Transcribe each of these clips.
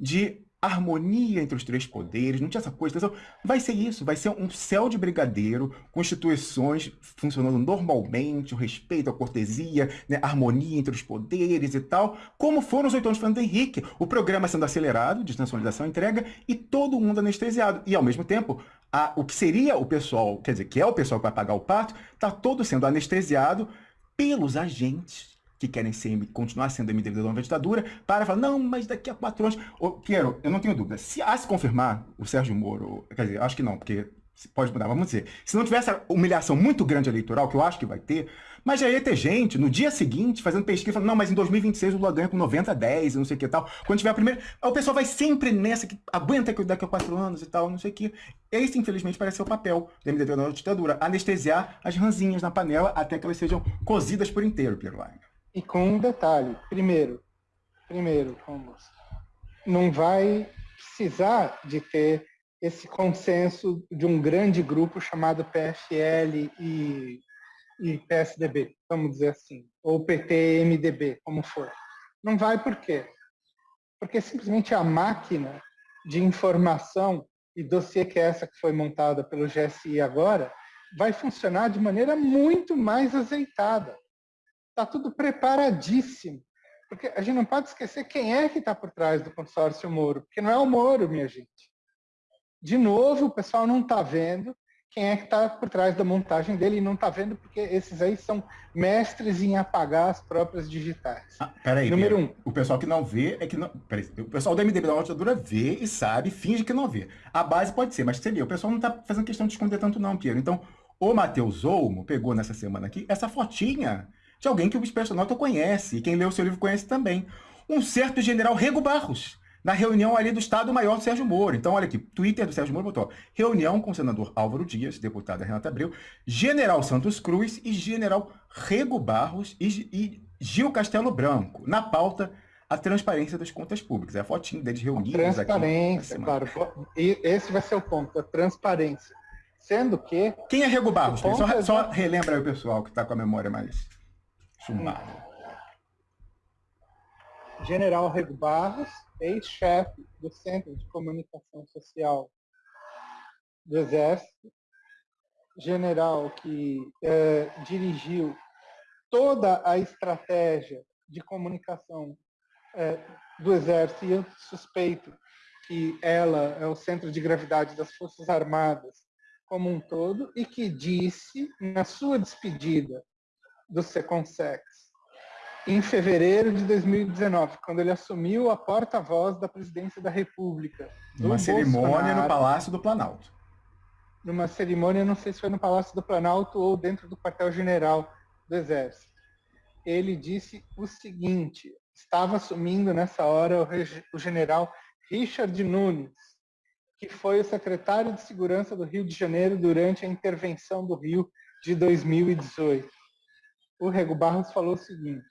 de harmonia entre os três poderes, não tinha essa coisa. Então, vai ser isso, vai ser um céu de brigadeiro, com instituições funcionando normalmente, o respeito, a cortesia, né, harmonia entre os poderes e tal, como foram os oito anos de Fernando Henrique. O programa sendo acelerado, desnacionalização, entrega, e todo mundo anestesiado. E, ao mesmo tempo, a, o que seria o pessoal, quer dizer, que é o pessoal que vai pagar o pato, está todo sendo anestesiado pelos agentes que querem ser, continuar sendo MDB da nova ditadura, para falar, não, mas daqui a quatro anos... Quero, eu não tenho dúvida, se a se confirmar o Sérgio Moro, quer dizer, acho que não, porque pode mudar, vamos dizer, se não tivesse humilhação muito grande eleitoral, que eu acho que vai ter, mas já ia ter gente no dia seguinte fazendo pesquisa, falando, não, mas em 2026 o Lula ganha com 90 a 10, não sei o que e tal. Quando tiver a primeira, o pessoal vai sempre nessa, que aguenta que daqui a quatro anos e tal, não sei o que. Esse, infelizmente, parece ser o papel da MDB da ditadura, anestesiar as ranzinhas na panela até que elas sejam cozidas por inteiro, Pierre Wagner. E com um detalhe, primeiro, primeiro, Romulo, não vai precisar de ter esse consenso de um grande grupo chamado PFL e, e PSDB, vamos dizer assim, ou PT-MDB, como for. Não vai por quê? Porque simplesmente a máquina de informação e dossiê que é essa que foi montada pelo GSI agora, vai funcionar de maneira muito mais azeitada. Está tudo preparadíssimo. Porque a gente não pode esquecer quem é que está por trás do consórcio Moro, porque não é o Moro, minha gente. De novo, o pessoal não está vendo quem é que está por trás da montagem dele e não está vendo porque esses aí são mestres em apagar as próprias digitais. Ah, peraí, Número pera. um. O pessoal que não vê é que não. Peraí, o pessoal do MDB da ditadura vê e sabe, finge que não vê. A base pode ser, mas você vê, o pessoal não está fazendo questão de esconder tanto, não, Piero. Então, o Matheus Olmo pegou nessa semana aqui essa fotinha de alguém que o Espestonauta conhece, e quem lê o seu livro conhece também. Um certo general Rego Barros, na reunião ali do Estado-Maior do Sérgio Moro. Então, olha aqui, Twitter do Sérgio Moro botou reunião com o senador Álvaro Dias, deputada Renata Abreu, general Santos Cruz e general Rego Barros e, e Gil Castelo Branco, na pauta a transparência das contas públicas. É a fotinho deles reunidos aqui. Transparência, claro. E esse vai ser o ponto, a transparência. Sendo que... Quem é Rego Barros? Só, é... só relembra aí o pessoal que está com a memória mais chumbada. General Rego Barros, ex-chefe do Centro de Comunicação Social do Exército, general que é, dirigiu toda a estratégia de comunicação é, do Exército e eu suspeito que ela é o centro de gravidade das Forças Armadas como um todo e que disse na sua despedida do Seconsex em fevereiro de 2019, quando ele assumiu a porta-voz da presidência da República. Numa cerimônia no Palácio do Planalto. Numa cerimônia, não sei se foi no Palácio do Planalto ou dentro do quartel-general do Exército. Ele disse o seguinte, estava assumindo nessa hora o, o general Richard Nunes, que foi o secretário de Segurança do Rio de Janeiro durante a intervenção do Rio de 2018. O Rego Barros falou o seguinte,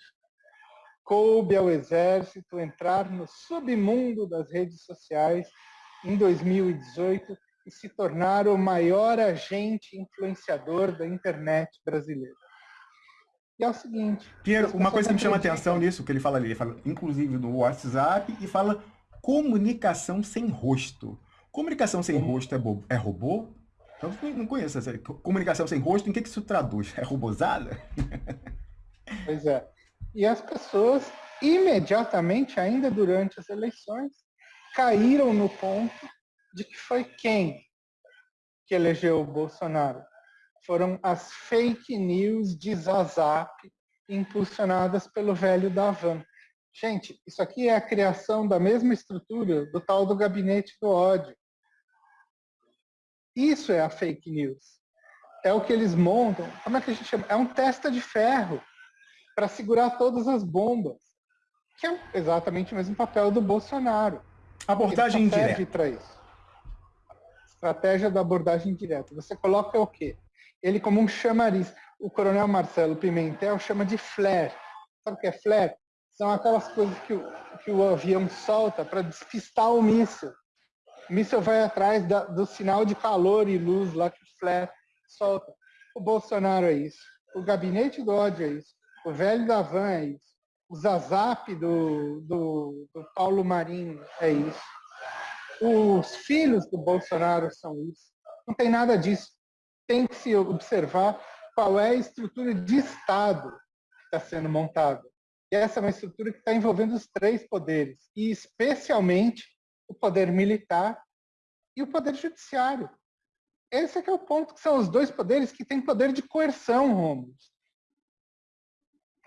coube ao Exército entrar no submundo das redes sociais em 2018 e se tornar o maior agente influenciador da internet brasileira. E é o seguinte... Piero, uma coisa que me chama a atenção nisso, que ele fala ali, ele fala inclusive no WhatsApp, e fala comunicação sem rosto. Comunicação sem rosto é, é robô? Eu não conheço essa comunicação sem rosto, em que, que isso traduz? É robozada? Pois é. E as pessoas, imediatamente, ainda durante as eleições, caíram no ponto de que foi quem que elegeu o Bolsonaro. Foram as fake news de Zazap impulsionadas pelo velho Davan. Gente, isso aqui é a criação da mesma estrutura do tal do gabinete do ódio. Isso é a fake news. É o que eles montam. Como é que a gente chama? É um testa de ferro para segurar todas as bombas, que é exatamente o mesmo papel do Bolsonaro. Abordagem indireta. isso. Estratégia da abordagem direta. Você coloca o quê? Ele como um chamariz. O coronel Marcelo Pimentel chama de flare. Sabe o que é flare? São aquelas coisas que o, que o avião solta para despistar o míssil. Míssil vai atrás da, do sinal de calor e luz lá que o flare solta. O Bolsonaro é isso. O gabinete do ódio é isso. O velho da van é isso. o Zazap do, do, do Paulo Marinho é isso. Os filhos do Bolsonaro são isso. Não tem nada disso. Tem que se observar qual é a estrutura de Estado que está sendo montada. E essa é uma estrutura que está envolvendo os três poderes, e especialmente o poder militar e o poder judiciário. Esse é que é o ponto, que são os dois poderes que têm poder de coerção, Romulo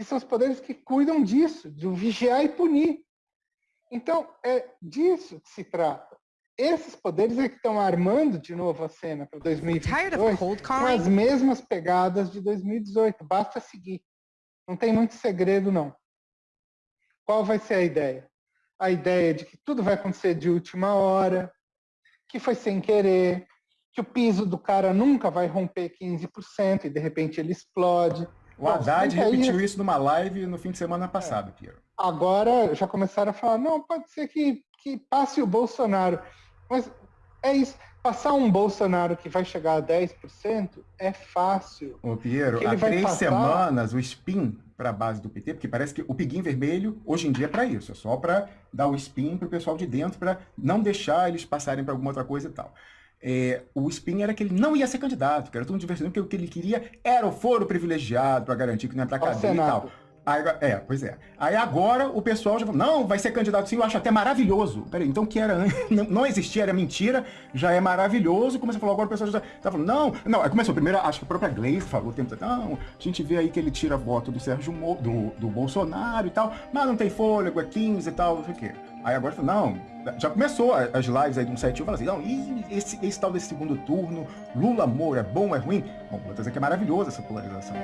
que são os poderes que cuidam disso, de vigiar e punir. Então, é disso que se trata. Esses poderes é que estão armando de novo a cena para 2022 com as mesmas pegadas de 2018. Basta seguir. Não tem muito segredo, não. Qual vai ser a ideia? A ideia de que tudo vai acontecer de última hora, que foi sem querer, que o piso do cara nunca vai romper 15% e de repente ele explode o Haddad repetiu isso numa live no fim de semana passado, é. Piero. Agora já começaram a falar, não, pode ser que, que passe o Bolsonaro. Mas é isso. Passar um Bolsonaro que vai chegar a 10% é fácil. Ô, Piero, há três passar... semanas o spin para a base do PT, porque parece que o piguim vermelho hoje em dia é para isso, é só para dar o spin para o pessoal de dentro, para não deixar eles passarem para alguma outra coisa e tal é, o spin era que ele não ia ser candidato, que era tudo divertido, porque o que ele queria era o foro privilegiado para garantir que não ia para cadeia e tal. Aí, é, pois é. Aí agora o pessoal já falou, não, vai ser candidato sim, eu acho até maravilhoso. Peraí, então que era não existia, era mentira, já é maravilhoso. Começou a falar, agora o pessoal já tá falando, não, não, aí começou primeiro, acho que a própria Gleice falou tempo não, a gente vê aí que ele tira voto do Sérgio do, do Bolsonaro e tal, mas não tem fôlego, é 15 e tal, não sei o quê. Aí agora não, já começou as lives aí de um site, fala assim, não, esse, esse tal desse segundo turno, Lula, Moro, é bom, é ruim? Bom, vou dizer que é maravilhoso essa polarização.